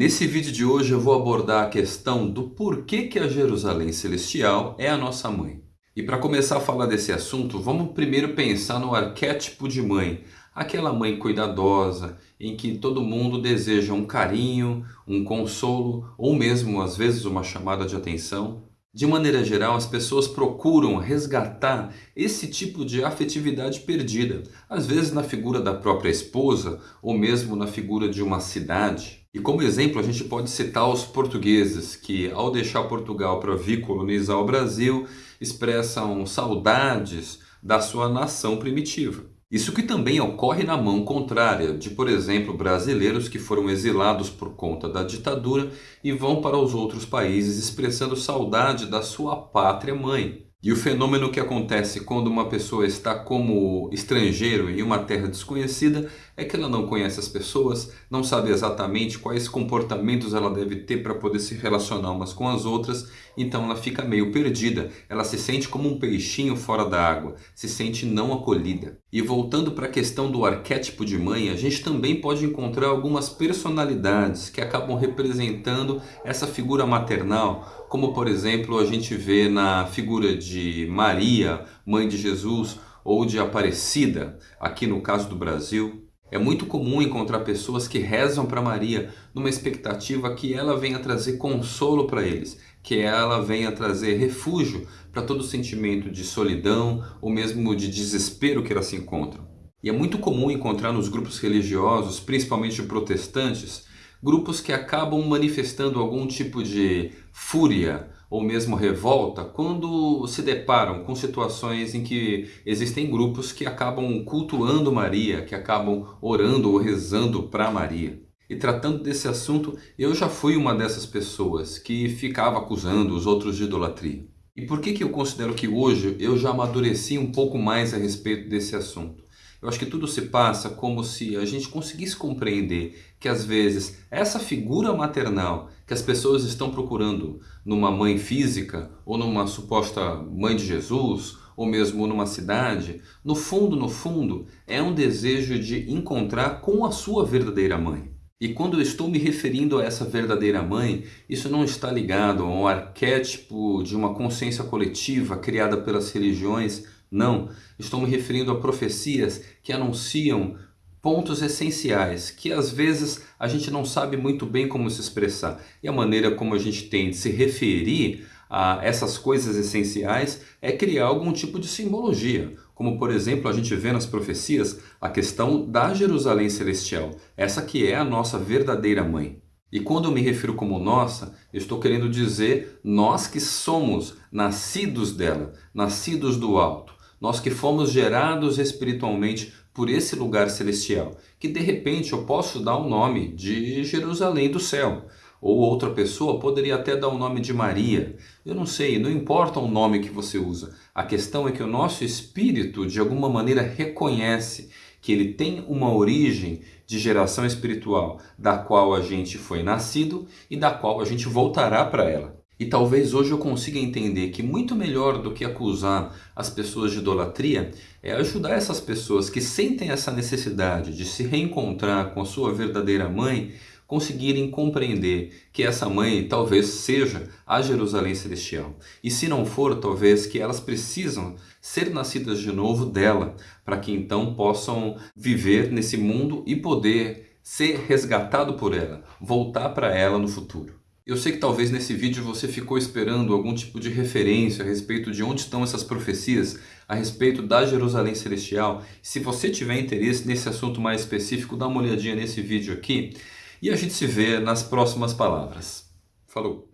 Nesse vídeo de hoje eu vou abordar a questão do porquê que a Jerusalém Celestial é a nossa mãe. E para começar a falar desse assunto, vamos primeiro pensar no arquétipo de mãe. Aquela mãe cuidadosa, em que todo mundo deseja um carinho, um consolo ou mesmo às vezes uma chamada de atenção. De maneira geral, as pessoas procuram resgatar esse tipo de afetividade perdida, às vezes na figura da própria esposa ou mesmo na figura de uma cidade. E como exemplo, a gente pode citar os portugueses que, ao deixar Portugal para vir colonizar o Brasil, expressam saudades da sua nação primitiva. Isso que também ocorre na mão contrária de, por exemplo, brasileiros que foram exilados por conta da ditadura e vão para os outros países expressando saudade da sua pátria mãe. E o fenômeno que acontece quando uma pessoa está como estrangeiro em uma terra desconhecida é que ela não conhece as pessoas, não sabe exatamente quais comportamentos ela deve ter para poder se relacionar umas com as outras, então ela fica meio perdida, ela se sente como um peixinho fora da água, se sente não acolhida. E voltando para a questão do arquétipo de mãe, a gente também pode encontrar algumas personalidades que acabam representando essa figura maternal, como por exemplo a gente vê na figura de Maria, mãe de Jesus, ou de Aparecida, aqui no caso do Brasil. É muito comum encontrar pessoas que rezam para Maria numa expectativa que ela venha trazer consolo para eles, que ela venha trazer refúgio para todo sentimento de solidão ou mesmo de desespero que elas se encontram. E é muito comum encontrar nos grupos religiosos, principalmente protestantes, grupos que acabam manifestando algum tipo de fúria ou mesmo revolta quando se deparam com situações em que existem grupos que acabam cultuando Maria, que acabam orando ou rezando para Maria. E tratando desse assunto, eu já fui uma dessas pessoas que ficava acusando os outros de idolatria. E por que, que eu considero que hoje eu já amadureci um pouco mais a respeito desse assunto? Eu acho que tudo se passa como se a gente conseguisse compreender que às vezes essa figura maternal que as pessoas estão procurando numa mãe física ou numa suposta mãe de Jesus ou mesmo numa cidade, no fundo, no fundo, é um desejo de encontrar com a sua verdadeira mãe. E quando eu estou me referindo a essa verdadeira mãe, isso não está ligado a um arquétipo de uma consciência coletiva criada pelas religiões não, estou me referindo a profecias que anunciam pontos essenciais que às vezes a gente não sabe muito bem como se expressar. E a maneira como a gente tem de se referir a essas coisas essenciais é criar algum tipo de simbologia. Como por exemplo a gente vê nas profecias a questão da Jerusalém Celestial, essa que é a nossa verdadeira mãe. E quando eu me refiro como nossa, estou querendo dizer nós que somos nascidos dela, nascidos do alto nós que fomos gerados espiritualmente por esse lugar celestial, que de repente eu posso dar o nome de Jerusalém do céu, ou outra pessoa poderia até dar o nome de Maria. Eu não sei, não importa o nome que você usa. A questão é que o nosso espírito de alguma maneira reconhece que ele tem uma origem de geração espiritual, da qual a gente foi nascido e da qual a gente voltará para ela. E talvez hoje eu consiga entender que muito melhor do que acusar as pessoas de idolatria é ajudar essas pessoas que sentem essa necessidade de se reencontrar com a sua verdadeira mãe, conseguirem compreender que essa mãe talvez seja a Jerusalém Celestial. E se não for, talvez que elas precisam ser nascidas de novo dela, para que então possam viver nesse mundo e poder ser resgatado por ela, voltar para ela no futuro. Eu sei que talvez nesse vídeo você ficou esperando algum tipo de referência a respeito de onde estão essas profecias, a respeito da Jerusalém Celestial. Se você tiver interesse nesse assunto mais específico, dá uma olhadinha nesse vídeo aqui e a gente se vê nas próximas palavras. Falou!